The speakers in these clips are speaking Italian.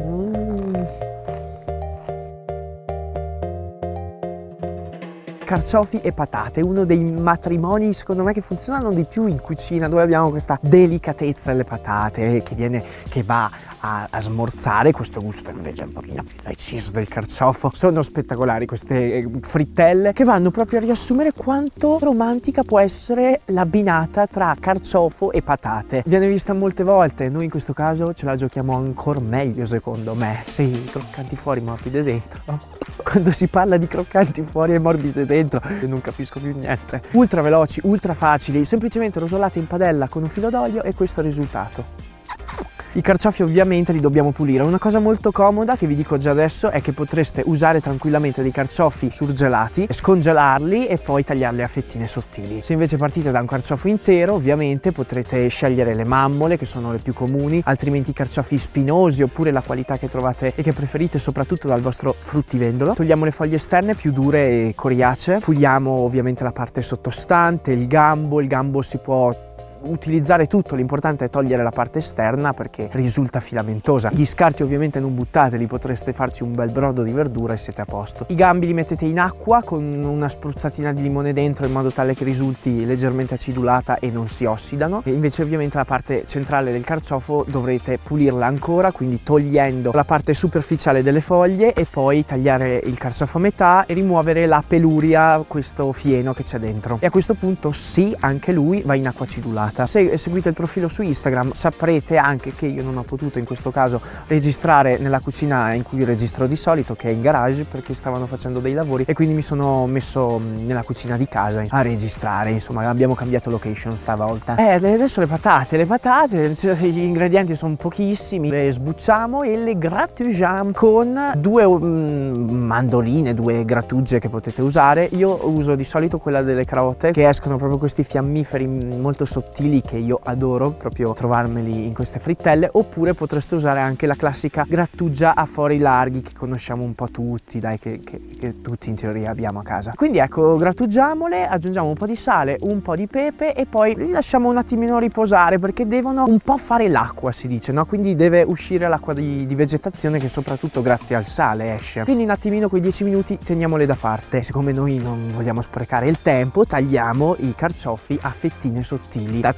Mm. carciofi e patate, uno dei matrimoni secondo me che funzionano di più in cucina dove abbiamo questa delicatezza delle patate che, viene, che va a, a, smorzare questo gusto invece un pochino più preciso del carciofo. Sono spettacolari queste eh, frittelle che vanno proprio a riassumere quanto romantica può essere l'abbinata tra carciofo e patate. Viene vista molte volte, noi in questo caso ce la giochiamo ancora meglio secondo me. Sì, croccanti fuori, morbide dentro. Quando si parla di croccanti fuori e morbide dentro non capisco più niente. Ultra veloci, ultra facili, semplicemente rosolate in padella con un filo d'olio e questo è il risultato. I carciofi ovviamente li dobbiamo pulire. Una cosa molto comoda che vi dico già adesso è che potreste usare tranquillamente dei carciofi surgelati, scongelarli e poi tagliarli a fettine sottili. Se invece partite da un carciofo intero ovviamente potrete scegliere le mammole che sono le più comuni, altrimenti i carciofi spinosi oppure la qualità che trovate e che preferite soprattutto dal vostro fruttivendolo. Togliamo le foglie esterne più dure e coriacee, puliamo ovviamente la parte sottostante, il gambo, il gambo si può utilizzare tutto, l'importante è togliere la parte esterna perché risulta filamentosa. Gli scarti ovviamente non buttateli, potreste farci un bel brodo di verdura e siete a posto. I gambi li mettete in acqua con una spruzzatina di limone dentro in modo tale che risulti leggermente acidulata e non si ossidano. E invece ovviamente la parte centrale del carciofo dovrete pulirla ancora, quindi togliendo la parte superficiale delle foglie e poi tagliare il carciofo a metà e rimuovere la peluria, questo fieno che c'è dentro. E a questo punto sì, anche lui va in acqua acidulata puntata. Se seguite il profilo su Instagram saprete anche che io non ho potuto in questo caso registrare nella cucina in cui registro di solito, che è in garage, perché stavano facendo dei lavori e quindi mi sono messo nella cucina di casa a registrare, insomma abbiamo cambiato location stavolta. Eh, adesso le patate, le patate, gli ingredienti sono pochissimi, le sbucciamo e le grattugiamo con due um, mandoline, due grattugie che potete usare. Io uso di solito quella delle carote che escono proprio questi fiammiferi molto sottili stili che io adoro proprio trovarmeli in queste frittelle oppure potreste usare anche la classica grattugia a fori larghi che conosciamo un po' tutti dai che, che, che tutti in teoria abbiamo a casa. Quindi ecco grattugiamole aggiungiamo un po' di sale un po' di pepe e poi li lasciamo un attimino riposare perché devono un po' fare l'acqua si dice no? Quindi deve uscire l'acqua di, di vegetazione che soprattutto grazie al sale esce. Quindi un attimino quei 10 minuti teniamole da parte. Siccome noi non vogliamo sprecare il tempo tagliamo i carciofi a fettine sottili. da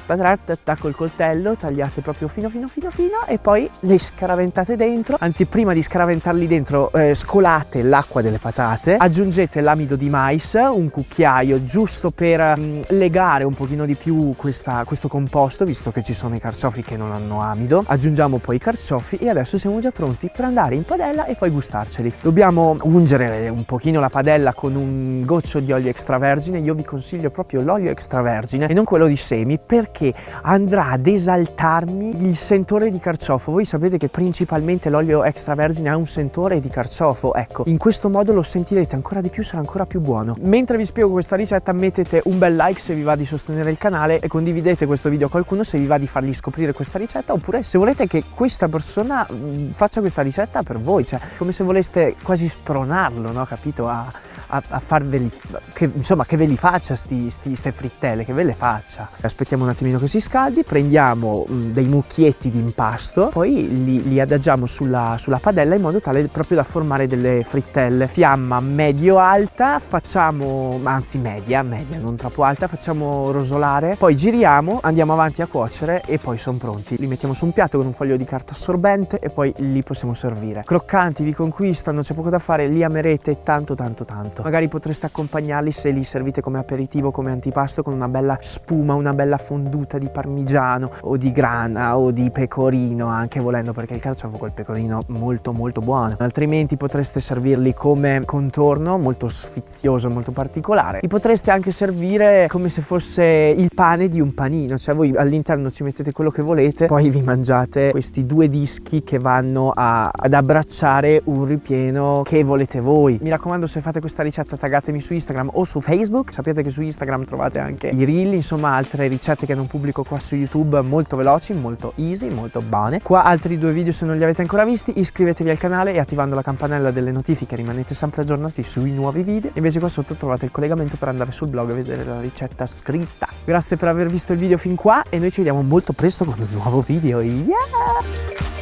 col coltello, tagliate proprio fino fino fino fino e poi le scaraventate dentro, anzi prima di scaraventarli dentro eh, scolate l'acqua delle patate, aggiungete l'amido di mais, un cucchiaio giusto per mm, legare un pochino di più questa, questo composto, visto che ci sono i carciofi che non hanno amido, aggiungiamo poi i carciofi e adesso siamo già pronti per andare in padella e poi gustarceli. Dobbiamo ungere un pochino la padella con un goccio di olio extravergine, io vi consiglio proprio l'olio extravergine e non quello di semi perché andrà ad esaltarmi il sentore di carciofo. Voi sapete che principalmente l'olio extravergine ha un sentore di carciofo, ecco, in questo modo lo sentirete ancora di più, sarà ancora più buono. Mentre vi spiego questa ricetta mettete un bel like se vi va di sostenere il canale e condividete questo video a qualcuno se vi va di fargli scoprire questa ricetta oppure se volete che questa persona mm, faccia questa ricetta per voi, cioè come se voleste quasi spronarlo, no? Capito? A, a, a farveli, che, insomma che ve li faccia sti, sti, ste frittelle, che ve le faccia. Aspettiamo un attimino che si scaldi, prendiamo mm, dei mucchietti di impasto, poi li, li adagiamo sulla, sulla, padella in modo tale proprio da formare delle frittelle. Fiamma medio-alta, facciamo, anzi media, media, non troppo alta, facciamo rosolare, poi giriamo, andiamo avanti a cuocere e poi sono pronti. Li mettiamo su un piatto con un foglio di carta assorbente e poi li possiamo servire. Croccanti, vi conquistano, c'è poco da fare, li amerete tanto tanto tanto. Magari potreste accompagnarli se li servite come aperitivo, come antipasto con una bella spuma, una bella fonduta di parmigiano o di grana o di pecorino anche volendo perché il carciofo col pecorino molto molto buono. Altrimenti potreste servirli come contorno molto sfizioso, molto particolare. Li potreste anche servire come se fosse il pane di un panino, cioè voi all'interno ci mettete quello che volete, poi vi mangiate questi due dischi che vanno a, ad abbracciare un ripieno che volete voi. Mi raccomando se fate questa ricetta taggatemi su Instagram o su Facebook. Sapete che su Instagram trovate anche i reel, insomma altre ricette che non pubblico qua su YouTube molto veloci, molto easy, molto buone. Qua altri due video se non li avete ancora visti, iscrivetevi al canale e attivando la campanella delle notifiche rimanete sempre aggiornati sui nuovi video. Invece qua sotto trovate il collegamento per andare sul blog e vedere la ricetta scritta. Grazie per aver visto il video fin qua e noi ci vediamo molto presto con un nuovo video. Yeah!